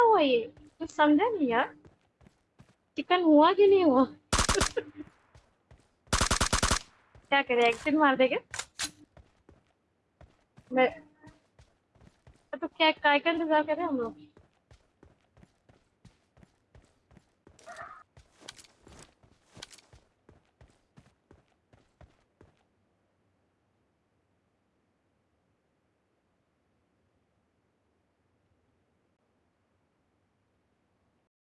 हुआ ये? कुछ समझा नहीं यार। चिकन हुआ कि नहीं हुआ? क्या करे एक्शन मार देगा? मैं तो क्या काय का इंतज़ार करें हम लोग?